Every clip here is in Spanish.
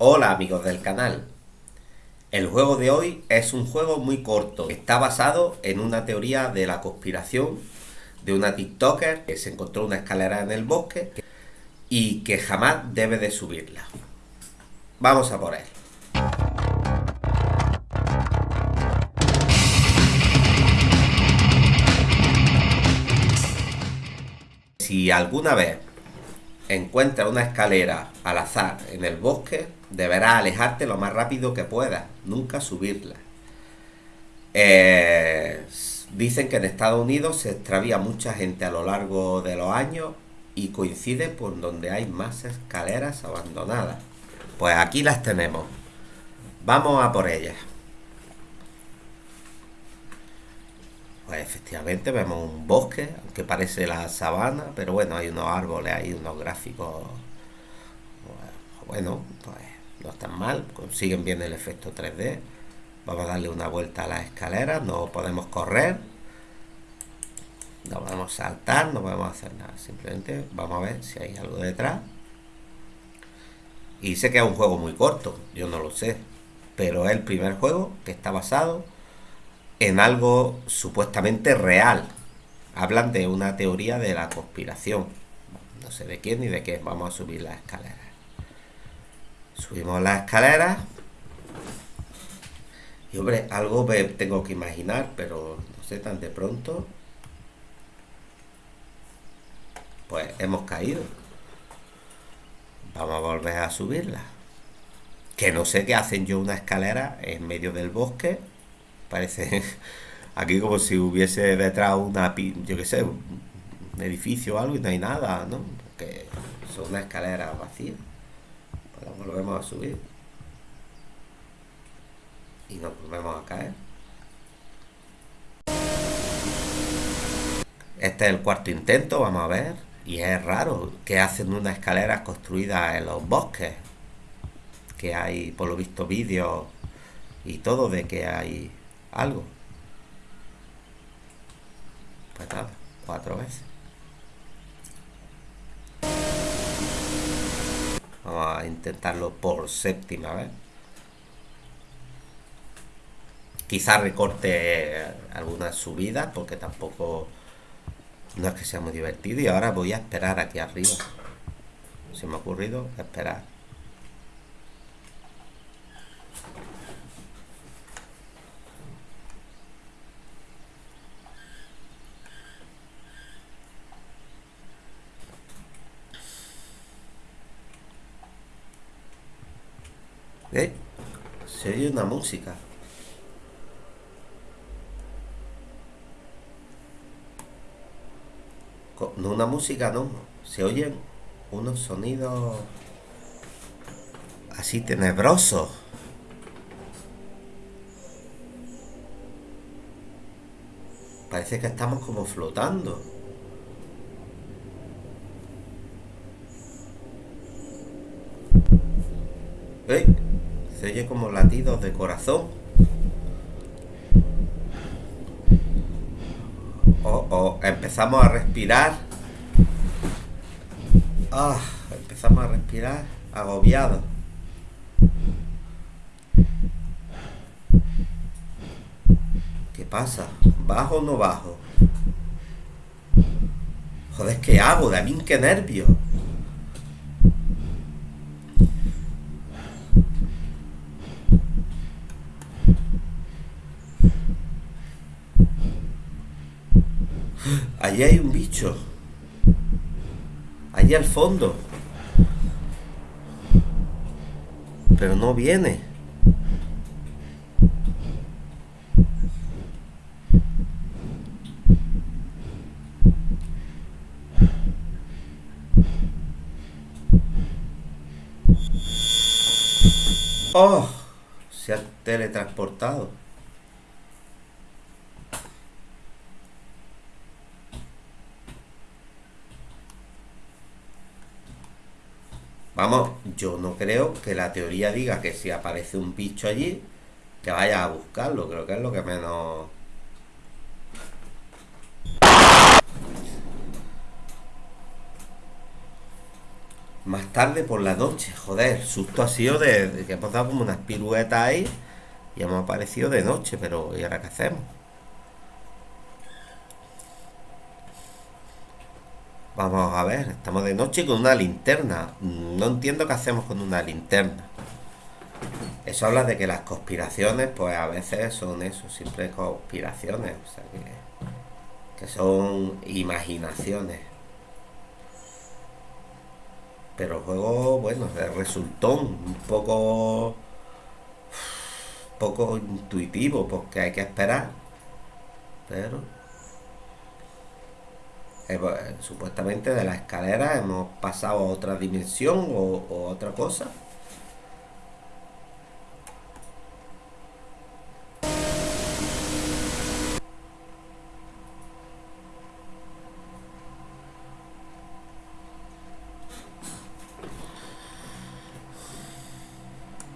Hola amigos del canal. El juego de hoy es un juego muy corto. Está basado en una teoría de la conspiración de una TikToker que se encontró una escalera en el bosque y que jamás debe de subirla. Vamos a por él. Si alguna vez encuentras una escalera al azar en el bosque, deberás alejarte lo más rápido que puedas, nunca subirla. Eh, dicen que en Estados Unidos se extravía mucha gente a lo largo de los años y coincide por donde hay más escaleras abandonadas. Pues aquí las tenemos. Vamos a por ellas. Pues efectivamente vemos un bosque, aunque parece la sabana, pero bueno, hay unos árboles, hay unos gráficos. Bueno, pues no están mal, consiguen bien el efecto 3D. Vamos a darle una vuelta a la escalera, no podemos correr, no podemos saltar, no podemos hacer nada. Simplemente vamos a ver si hay algo detrás. Y sé que es un juego muy corto, yo no lo sé, pero es el primer juego que está basado en algo supuestamente real. Hablan de una teoría de la conspiración. No sé de quién ni de qué. Vamos a subir la escalera. Subimos la escalera. Y hombre, algo tengo que imaginar, pero no sé tan de pronto. Pues hemos caído. Vamos a volver a subirla. Que no sé qué hacen yo una escalera en medio del bosque Parece aquí como si hubiese detrás una, yo qué sé, un edificio o algo y no hay nada, ¿no? Porque son una escalera vacía. Pues volvemos a subir. Y nos volvemos a caer. Este es el cuarto intento, vamos a ver. Y es raro que hacen una escalera construida en los bosques. Que hay, por lo visto, vídeos y todo de que hay algo. Pues nada, cuatro veces. Vamos a intentarlo por séptima vez. Quizás recorte algunas subidas porque tampoco no es que sea muy divertido. Y ahora voy a esperar aquí arriba. Se me ha ocurrido esperar. ¿Eh? Se oye una música. No una música, no. Se oyen unos sonidos así tenebrosos. Parece que estamos como flotando. ¿Eh? Se oye como latidos de corazón. Oh, oh, empezamos a respirar. Ah, empezamos a respirar agobiado. ¿Qué pasa? ¿Bajo o no bajo? Joder, ¿qué hago? De mí qué nervios. Allí hay un bicho. Allí al fondo. Pero no viene. Oh, se ha teletransportado. Vamos, yo no creo que la teoría diga que si aparece un bicho allí, que vaya a buscarlo. Creo que es lo que menos... Más tarde por la noche, joder, susto ha sido de, que hemos dado como unas piruetas ahí y hemos aparecido de noche, pero ¿y ahora qué hacemos? Vamos a ver, estamos de noche con una linterna. No entiendo qué hacemos con una linterna. Eso habla de que las conspiraciones, pues a veces son eso, siempre conspiraciones, o sea que, que son imaginaciones. Pero el juego, bueno, resultó un poco poco intuitivo porque hay que esperar. Pero eh, pues, supuestamente de la escalera hemos pasado a otra dimensión o, otra cosa.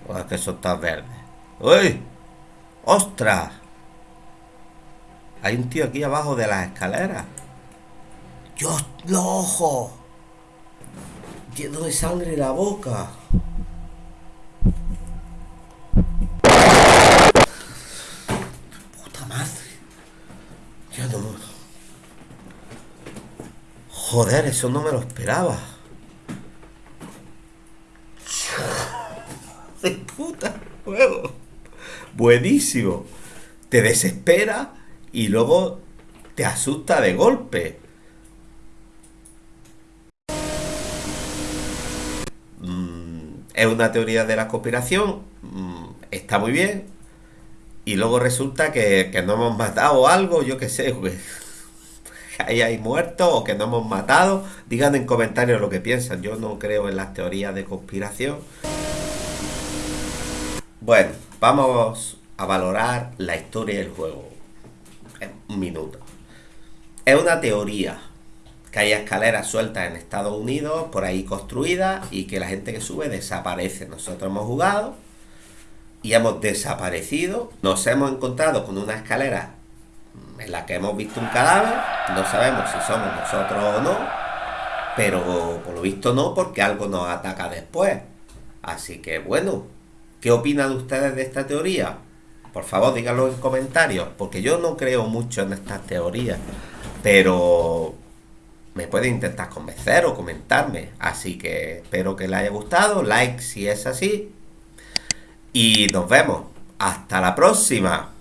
O es que eso está verde. ¡Uy! ¡Ostras! Hay un tío aquí abajo de las escaleras. ¡Dios, los ojos! Lleno de sangre la boca. Puta madre. Yo no... Joder, eso no me lo esperaba. De puta juego. Buenísimo. Te desespera y luego te asusta de golpe. Es una teoría de la conspiración, mm, está muy bien, y luego resulta que, no hemos matado algo, yo qué sé, que ahí hay muertos o que no hemos matado. Digan en comentarios lo que piensan, yo no creo en las teorías de conspiración. Bueno, vamos a valorar la historia del juego. En un minuto. Es una teoría que hay escaleras sueltas en Estados Unidos, por ahí construidas, y que la gente que sube desaparece. Nosotros hemos jugado y hemos desaparecido. Nos hemos encontrado con una escalera en la que hemos visto un cadáver. No sabemos si somos nosotros o no, pero por lo visto no, porque algo nos ataca después. Así que bueno, ¿qué opinan ustedes de esta teoría? Por favor, díganlo en comentarios, porque yo no creo mucho en estas teorías, pero me puede intentar convencer o comentarme. Así que espero que les haya gustado. Like si es así. Y nos vemos. Hasta la próxima.